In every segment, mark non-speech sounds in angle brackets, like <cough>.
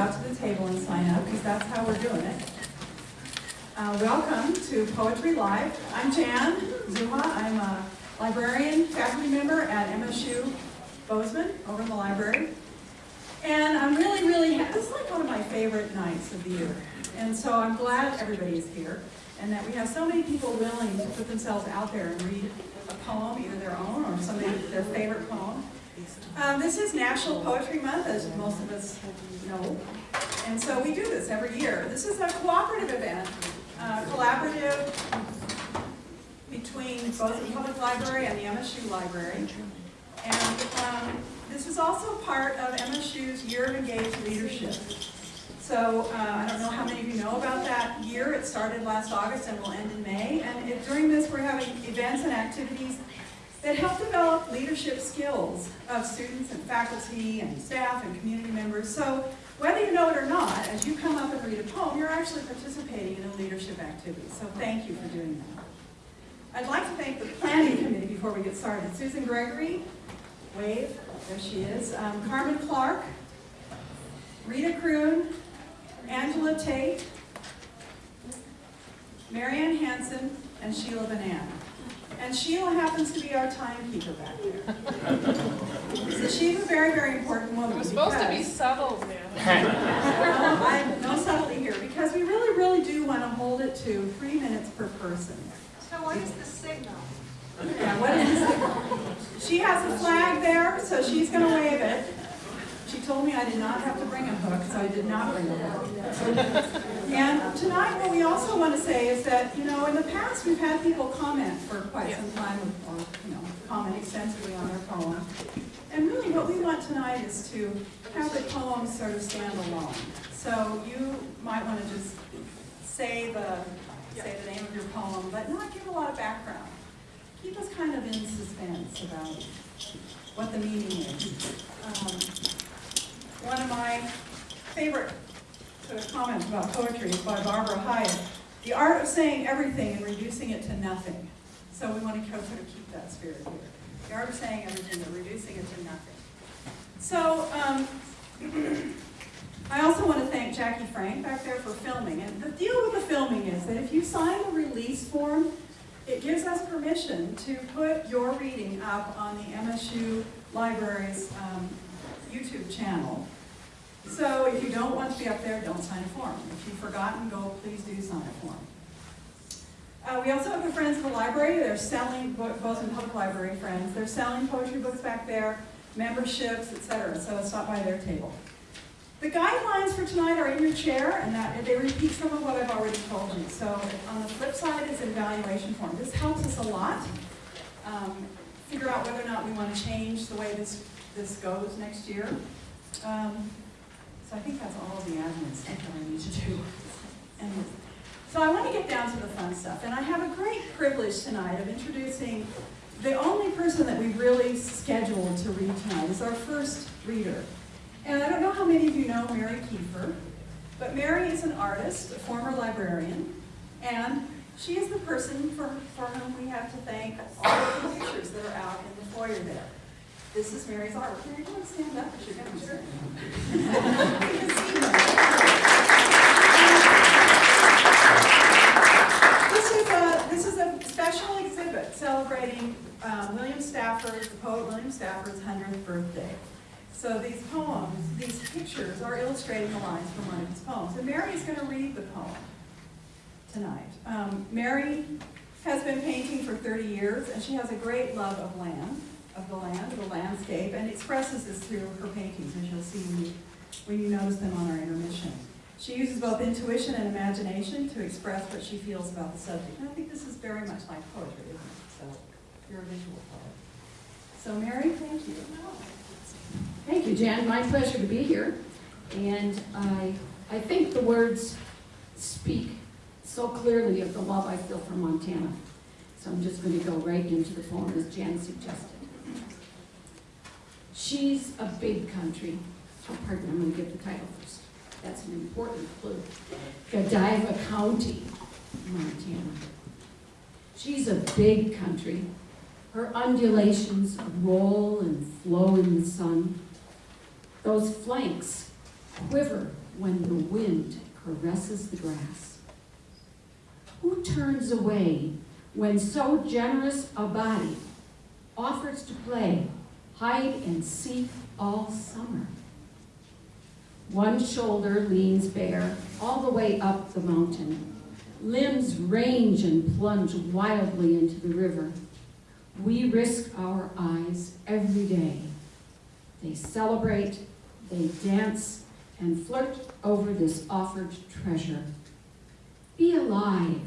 out to the table and sign up, because that's how we're doing it. Uh, welcome to Poetry Live. I'm Jan Zauha. I'm a librarian, faculty member at MSU Bozeman, over in the library. And I'm really, really, this is like one of my favorite nights of the year. And so I'm glad everybody is here, and that we have so many people willing to put themselves out there and read a poem, either their own or somebody, their favorite poem. Um, this is National Poetry Month, as most of us know. And so we do this every year. This is a cooperative event, uh, collaborative between both the Public Library and the MSU Library. And um, this is also part of MSU's Year of Engaged Leadership. So uh, I don't know how many of you know about that year. It started last August and will end in May. And during this, we're having events and activities that help develop leadership skills of students and faculty and staff and community members. So whether you know it or not, as you come up and read a poem, you're actually participating in a leadership activity. So thank you for doing that. I'd like to thank the planning committee before we get started. Susan Gregory, wave, there she is. Um, Carmen Clark, Rita Kroon, Angela Tate, Marianne Hanson, and Sheila Banan. And Sheila happens to be our timekeeper back there. So she's a very, very important woman. We're supposed to be subtle, man. no, <laughs> I'm, no subtlety here, because we really, really do want to hold it to three minutes per person. So what is the signal? Yeah, what is it? She has a flag there, so she's gonna wave it. She told me I did not have to bring a hook, so I did not bring a hook. And tonight, what we also want to say is that, you know, in the past, we've had people comment for quite some time, or, you know, comment extensively on their poem. And really, what we want tonight is to have the poem sort of stand alone. So you might want to just say the, say the name of your poem, but not give a lot of background keep us kind of in suspense about what the meaning is. Um, One of my favorite sort of comments about poetry by Barbara Hyatt, the art of saying everything and reducing it to nothing. So we want to sort of keep that spirit here. The art of saying everything and reducing it to nothing. So, um, <clears throat> I also want to thank Jackie Frank back there for filming. And the deal with the filming is that if you sign the release form, it gives us permission to put your reading up on the MSU Library's um, YouTube channel. So if you don't want to be up there, don't sign a form. If you've forgotten, go, please do sign a form. Uh, we also have the Friends of the Library. They're selling, Bo- Bozeman Public Library Friends, they're selling poetry books back there, memberships, etc. So stop by their table. The guidelines for tonight are in your chair, and that they repeat some of what I've already told you. So on the flip side is an evaluation form. This helps us a lot. Um, figure out whether or not we want to change the way this, this goes next year. Um, so I think that's all the admin stuff that I need to do. So I want to get down to the fun stuff, and I have a great privilege tonight of introducing the only person that we've really scheduled to read tonight. is our first reader. And I don't know how many of you know Mary Kiefer, but Mary is an artist, a former librarian, and she is the person for, for whom we have to thank all of the pictures that are out in the foyer there. This is Mary's artwork. Mary, you want to stand up? Her. This is a, this is a special exhibit celebrating um, William Stafford, the poet William Stafford's 100th birthday. So these poems, these pictures are illustrating the lines from one of his poems. And Mary is going to read the poem tonight. Um, Mary has been painting for 30 years, and she has a great love of land, of the land, of the landscape, and expresses this through her paintings, as you'll see when you, when you notice them on our intermission. She uses both intuition and imagination to express what she feels about the subject. And I think this is very much like poetry, isn't it? So you're a visual poet. So Mary, thank you. Thank you, Jan. My pleasure to be here. And I, I think the words speak so clearly of the love I feel for Montana. So I'm just going to go right into the poem as Jan suggested. She's a big country. Oh, pardon, I'm going to give the title first. That's an important clue. Godiva County, Montana. She's a big country. Her undulations roll and flow in the sun. Those flanks quiver when the wind caresses the grass? Who turns away when so generous a body offers to play hide and seek all summer? One shoulder leans bare all the way up the mountain. Limbs range and plunge wildly into the river. We risk our eyes every day. They celebrate, they dance, and flirt over this offered treasure. Be alive,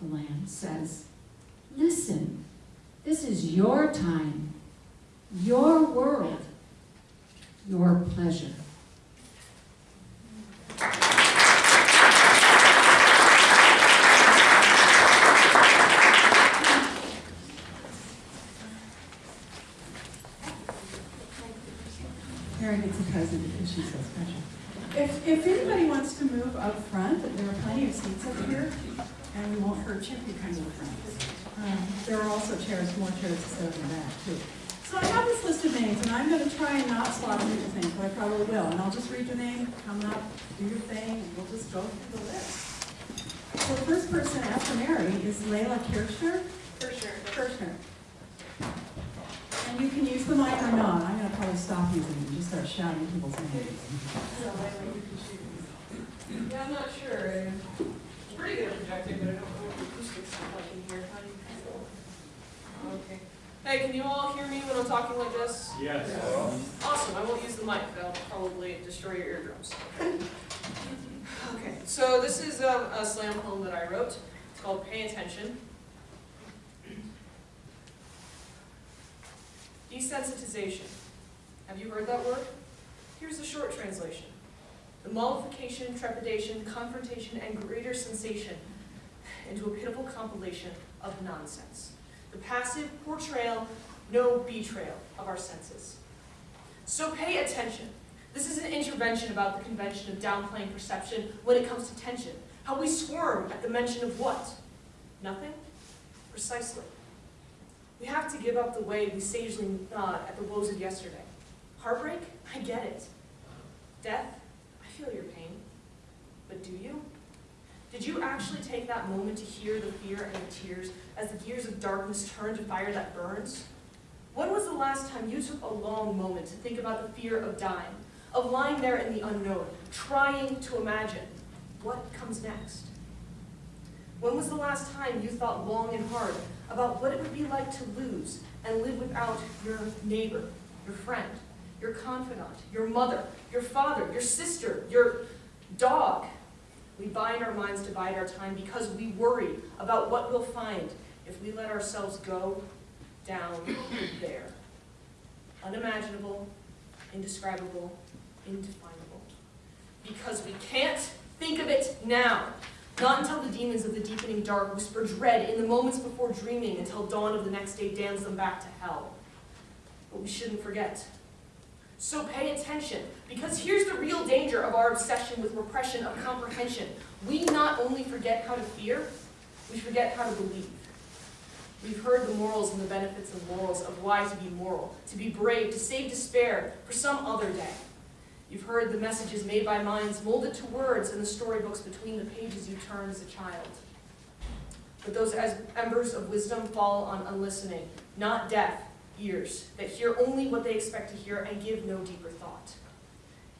the land says. Listen, this is your time, your world, your pleasure. Mary gets a present because she's so special. If, if anybody wants to move up front, there are plenty of seats up here, and we won't hurt you if you come to the front. Um, There are also chairs, more chairs to sit in the back, too. So I have this list of names, and I'm gonna try and not slaughter people's names, but I probably will. And I'll just read your name, come up, do your thing, and we'll just go through the list. So the first person after Mary is Layla Kirchner. For sure. Kirchner. And you can use the mic or not. I'm gonna probably stop using it and just start shouting people's names. Yeah, I'm not sure. Eh. I'm pretty good at projecting, but I don't know what acoustics sound like in here. How do you feel? Okay. Hey, can you all hear me when I'm talking like this? Yes. Awesome, I won't use the mic, that'll probably destroy your eardrums. Okay, so this is um, a slam poem that I wrote. It's called Pay Attention. Desensitization. Have you heard that word? Here's the short translation. The mollification, trepidation, confrontation, and greater sensation into a pitiful compilation of nonsense. The passive portrayal, no betrayal of our senses. So pay attention. This is an intervention about the convention of downplaying perception when it comes to tension. How we squirm at the mention of what? Nothing? Precisely. We have to give up the way we sagely nod at the woes of yesterday. Heartbreak? I get it. Death? I feel your pain. But do you? Did you actually take that moment to hear the fear and the tears as the gears of darkness turn to fire that burns? When was the last time you took a long moment to think about the fear of dying, of lying there in the unknown, trying to imagine what comes next? When was the last time you thought long and hard about what it would be like to lose and live without your neighbor, your friend, your confidant, your mother, your father, your sister, your dog? We bind our minds to bide our time because we worry about what we'll find if we let ourselves go down <coughs> there. Unimaginable, indescribable, indefinable. Because we can't think of it now. Not until the demons of the deepening dark whisper dread in the moments before dreaming until dawn of the next day damns them back to hell. But we shouldn't forget. So pay attention, because here's the real danger of our obsession with repression of comprehension. We not only forget how to fear, we forget how to believe. We've heard the morals and the benefits and morals of why to be moral, to be brave, to save despair for some other day. You've heard the messages made by minds molded to words in the storybooks between the pages you turn as a child. But those as embers of wisdom fall on unlistening, not deaf ears that hear only what they expect to hear and give no deeper thought.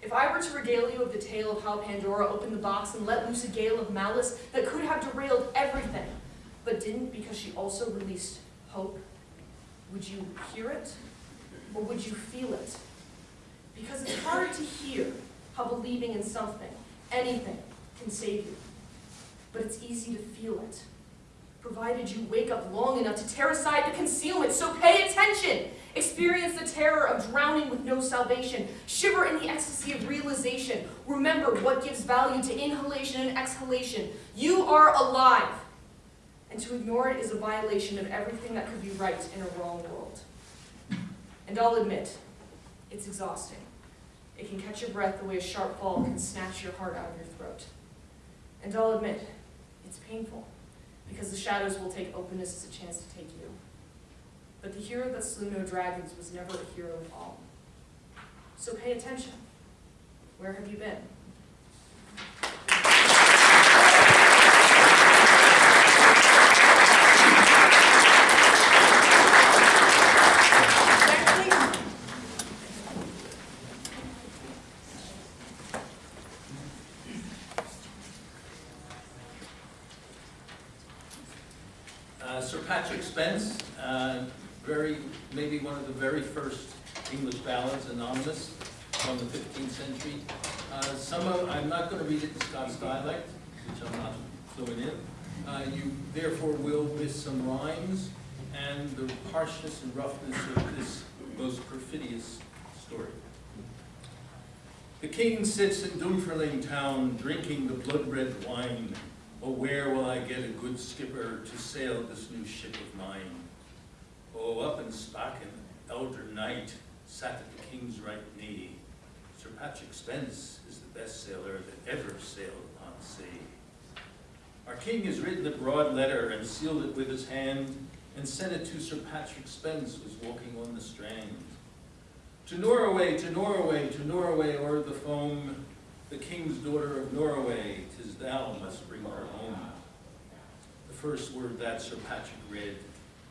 If I were to regale you of the tale of how Pandora opened the box and let loose a gale of malice that could have derailed everything, but didn't because she also released hope, would you hear it or would you feel it? Because it's hard to hear how believing in something, anything, can save you. But it's easy to feel it, provided you wake up long enough to tear aside the concealment. So pay attention. Experience the terror of drowning with no salvation. Shiver in the ecstasy of realization. Remember what gives value to inhalation and exhalation. You are alive. And to ignore it is a violation of everything that could be right in a wrong world. And I'll admit, it's exhausting. It can catch your breath the way a sharp fall can snatch your heart out of your throat. And I'll admit, it's painful, because the shadows will take openness as a chance to take you. But the hero that slew no dragons was never a hero at all. So pay attention. Where have you been? Uh, Sir Patrick Spens, uh, very, maybe one of the very first English ballads, anonymous, from the 15th century. Uh, Some of, I'm not going to read it in Scots dialect, which I'm not fluent in. Uh, You therefore will miss some rhymes and the harshness and roughness of this most perfidious story. The king sits in Dunfermline town, drinking the blood-red wine. Oh, where will I get a good skipper to sail this new ship of mine? Oh, up in Spaken, elder knight sat at the king's right knee. Sir Patrick Spens is the best sailor that ever sailed upon sea. Our king has written a broad letter and sealed it with his hand and sent it to Sir Patrick Spens, who was walking on the strand. To Norway, to Norway, to Norway o'er the foam, the king's daughter of Norway, tis thou must bring her home. The first word that Sir Patrick read,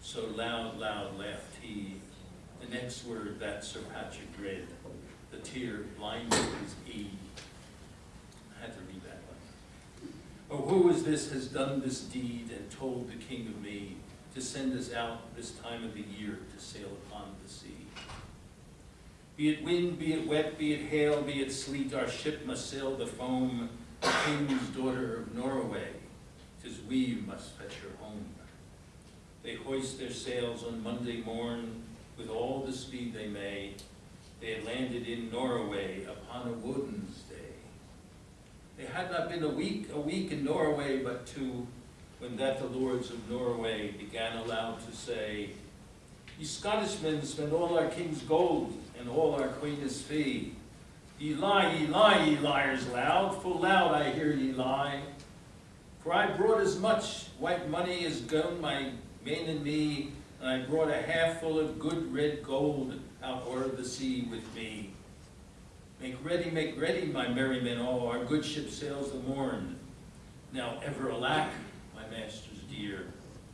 so loud, loud laughed he. The next word that Sir Patrick read, the tear blinded his E. I had to read that one. Oh, who is this has done this deed and told the king of me to send us out this time of the year to sail upon the sea? Be it wind, be it wet, be it hail, be it sleet, our ship must sail the foam, the king's daughter of Norway, tis we must fetch her home. They hoist their sails on Monday morn, with all the speed they may. They had landed in Norway upon a Woden's They had not been a week, a week in Norway, but two, when that the lords of Norway began aloud to say, Ye Scottishmen spend all our king's gold and all our queen's fee. Ye lie, ye lie, ye liars loud, full loud I hear ye lie. For I brought as much white money as gone my men and me, and I brought a half full of good red gold out o'er the sea with me. Make ready, make ready, my merry men all, our good ship sails the morn. Now ever alack, my masters dear,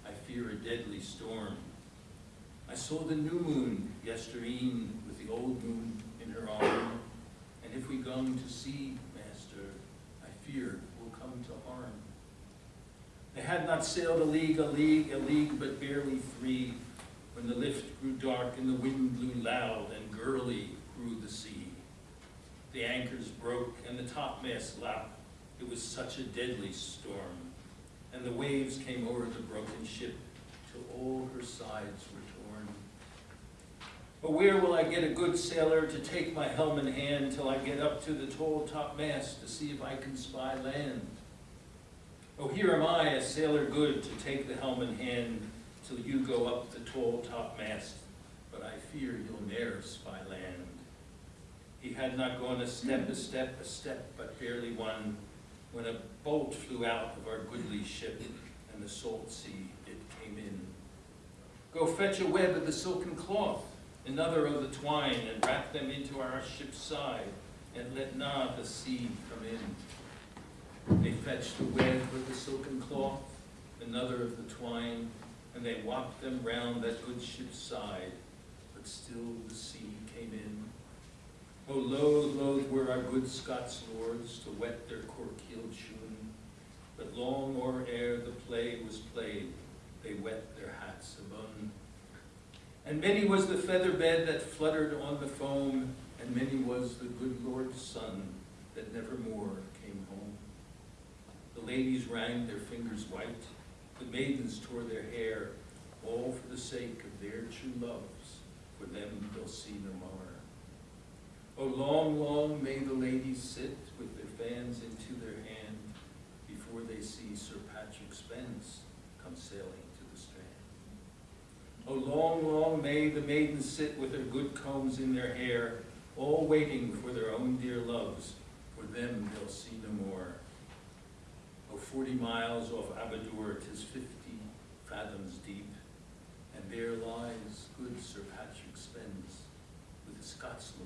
I fear a deadly storm. I saw the new moon yestereen with the old moon in her arm, and if we gone to sea, master, I fear we'll come to harm. They had not sailed a league, a league, a league, but barely three, when the lift grew dark and the wind blew loud, and gurly grew the sea. The anchors broke and the topmast lapped. It was such a deadly storm, and the waves came over the broken ship till all her sides were torn. But where will I get a good sailor to take my helm in hand till I get up to the tall topmast to see if I can spy land? Oh, here am I, a sailor good, to take the helm in hand till you go up the tall topmast, but I fear you'll ne'er spy land. He had not gone a step, a step, a step, but barely one, when a bolt flew out of our goodly ship, and the salt sea it came in. Go fetch a web of the silken cloth, another of the twine, and wrap them into our ship's side, and let not the sea come in. They fetched a web of the silken cloth, another of the twine, and they walked them round that good ship's side, but still the sea came in. Oh, loath, loath were our good Scots lords to wet their cork-heeled shoon, but long or ere the play was played, they wet their hats abune. And many was the feather bed that fluttered on the foam, and many was the good Lord's son that never more came home. The ladies rang their fingers white, the maidens tore their hair, all for the sake of their true loves, for them they'll see no more. Oh, long, long may the ladies sit with their fans into their hand before they see Sir Patrick Spens come sailing to the strand. Oh, long, long may the maidens sit with their good combs in their hair, all waiting for their own dear loves, for them they'll see no more. Oh, forty miles off Aberdour, tis fifty fathoms deep, and there lies good Sir Patrick Spens with the Scots feet.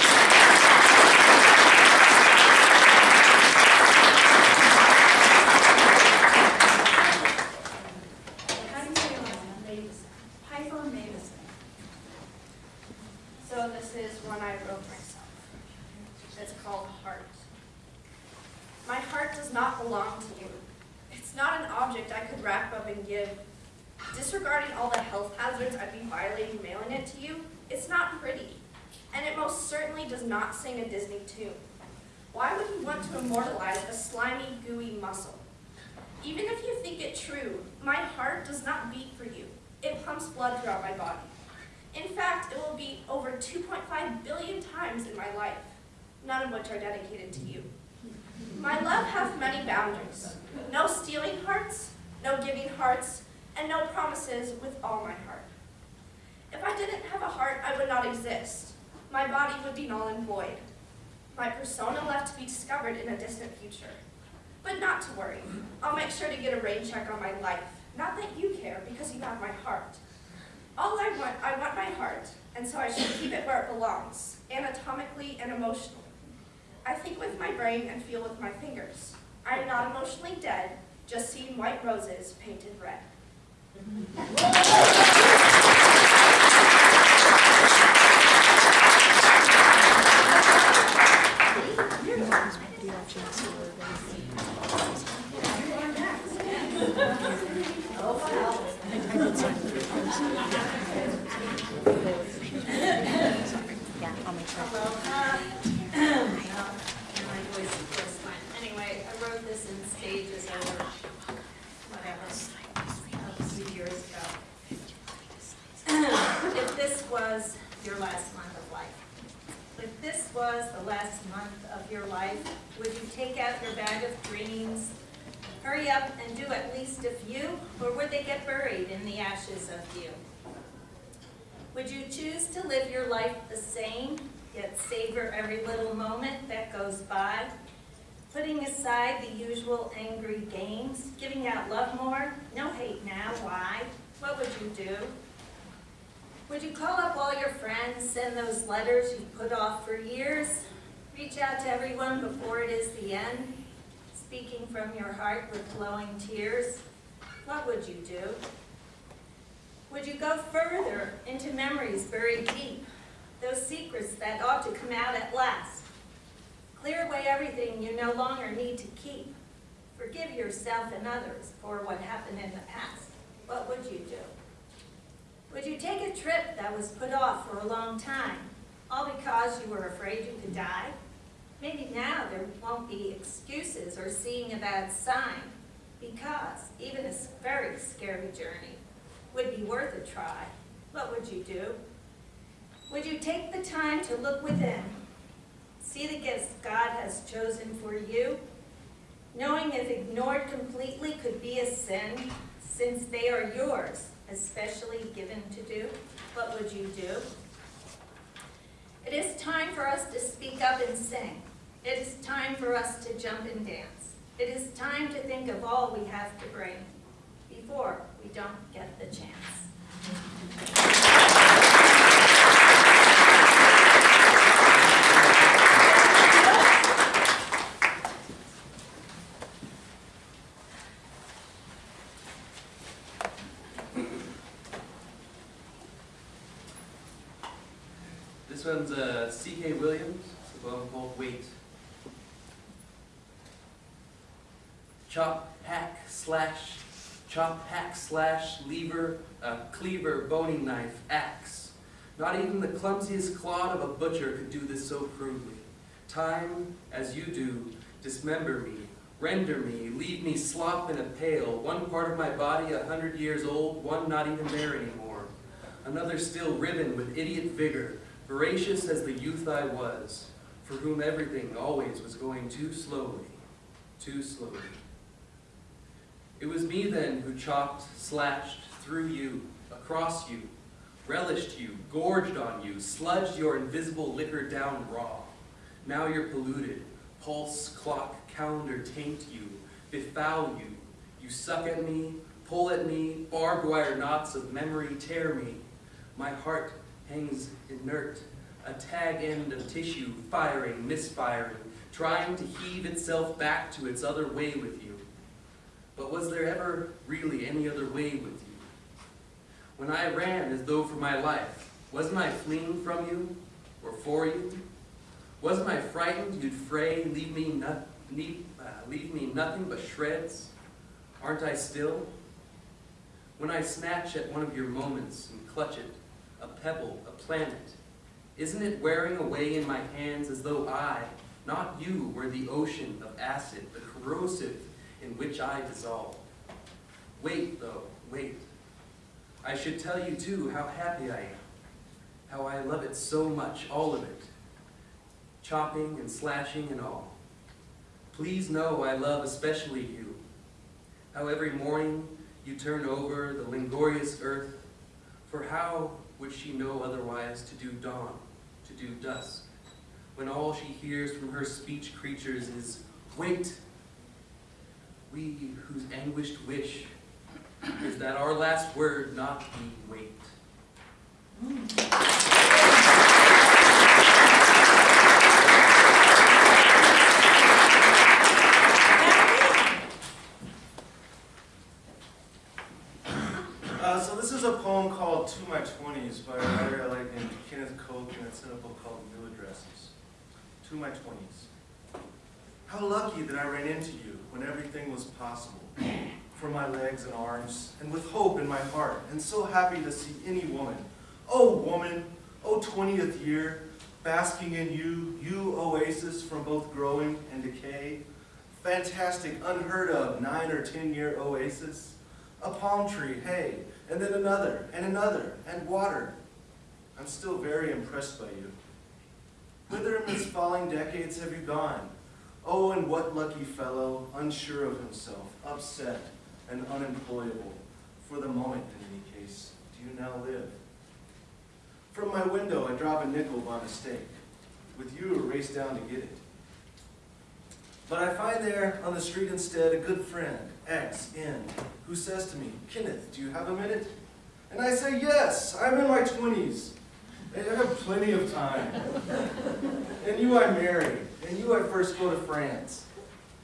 How do you say it? Mavis. Piper Mavison. So this is one I wrote myself. It's called Heart. My heart does not belong to you. It's It's not an object I could wrap up and give. Disregarding all the health hazards I'd be violating mailing it to you, it's not pretty. And it most certainly does not sing a Disney tune. Why would you want to immortalize a slimy, gooey muscle? Even if you think it true, my heart does not beat for you. It pumps blood throughout my body. In fact, it will beat over 2.5 billion times in my life, none of which are dedicated to you. My love hath many boundaries. No stealing hearts, no giving hearts, and no promises with all my heart. If I didn't have a heart, I would not exist. My body would be null and void. My persona left to be discovered in a distant future. But not to worry. I'll make sure to get a rain check on my life. Not that you care, because you have my heart. All I want, I want my heart, and so I should keep it where it belongs, anatomically and emotionally. I think with my brain and feel with my fingers. I am not emotionally dead, just seeing white roses painted red. <laughs> Yeah, I'll make sure. Hello. Uh, My voice is just fine. Anyway, I wrote this in stages over, whatever, a few years ago. If this was your last month of life, if this was the last month of your life, would you take out your bag of dreams, hurry up and do at least a few, or would they get buried in the ashes of you? Would you choose to live your life the same, yet savor every little moment that goes by? Putting aside the usual angry games, giving out love more, no hate now, why? What would you do? Would you call up all your friends, send those letters you put off for years? Reach out to everyone before it is the end, speaking from your heart with flowing tears? What would you do? Would you go further into memories buried deep, those secrets that ought to come out at last? Clear away everything you no longer need to keep. Forgive yourself and others for what happened in the past. What would you do? Would you take a trip that was put off for a long time, all because you were afraid you could die? Maybe now there won't be excuses or seeing a bad sign, because even a very scary journey would be worth a try, what would you do? Would you take the time to look within, see the gifts God has chosen for you, knowing if ignored completely could be a sin, since they are yours, especially given to do, what would you do? It is time for us to speak up and sing. It is time for us to jump and dance. It is time to think of all we have to bring before we don't get the chance. This one's uh, C.K. Williams, it's above both weight. Chop, hack, slash, chop, hack, slash, lever, uh, cleaver, boning knife, axe. Not even the clumsiest clod of a butcher could do this so crudely. Time, as you do, dismember me, render me, leave me slop in a pail, one part of my body a hundred years old, one not even there anymore. Another still riven with idiot vigor, voracious as the youth I was, for whom everything always was going too slowly, too slowly. It was me then who chopped, slashed, through you, across you, relished you, gorged on you, sludged your invisible liquor down raw. Now you're polluted, pulse, clock, calendar taint you, befoul you. You suck at me, pull at me, barbed wire knots of memory tear me. My heart hangs inert, a tag end of tissue, firing, misfiring, trying to heave itself back to its other way with you. But was there ever really any other way with you? When I ran as though for my life, wasn't I fleeing from you or for you? Wasn't I frightened you'd fray, leave me, no, uh, leave me nothing but shreds? Aren't I still? When I snatch at one of your moments and clutch it, a pebble, a planet, isn't it wearing away in my hands as though I, not you, were the ocean of acid, the corrosive in which I dissolve? Wait, though, wait. I should tell you, too, how happy I am, how I love it so much, all of it, chopping and slashing and all. Please know I love especially you, how every morning you turn over the langorious earth, for how would she know otherwise to do dawn, to do dusk, when all she hears from her speech creatures is, wait. We whose anguished wish is that our last word not be wait. Uh, so this is a poem called To My Twenties by a writer I like named Kenneth Koch, and it's in a book called New Addresses. To My Twenties. How lucky that I ran into you when everything was possible. For my legs and arms, and with hope in my heart, and so happy to see any woman. Oh woman, oh 20th year, basking in you, you oasis from both growing and decay. Fantastic, unheard of, nine or 10 year oasis. A palm tree, hey, and then another, and another, and water. I'm still very impressed by you. Whither in these falling decades have you gone? Oh, and what lucky fellow, unsure of himself, upset, and unemployable, for the moment in any case, do you now live? From my window I drop a nickel by mistake, with you a race down to get it. But I find there on the street instead a good friend, X, N, who says to me, Kenneth, do you have a minute? And I say, yes, I'm in my twenties. I have plenty of time. and you I marry, and you I first go to France.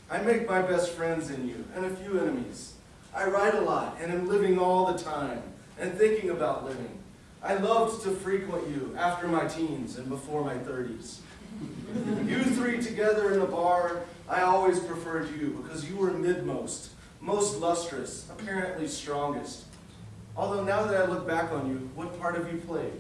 I make my best friends in you, and a few enemies. I write a lot, and am living all the time, and thinking about living. I loved to frequent you after my teens and before my thirties. You three together in a bar, I always preferred you because you were midmost, most lustrous, apparently strongest. Although now that I look back on you, what part have you played?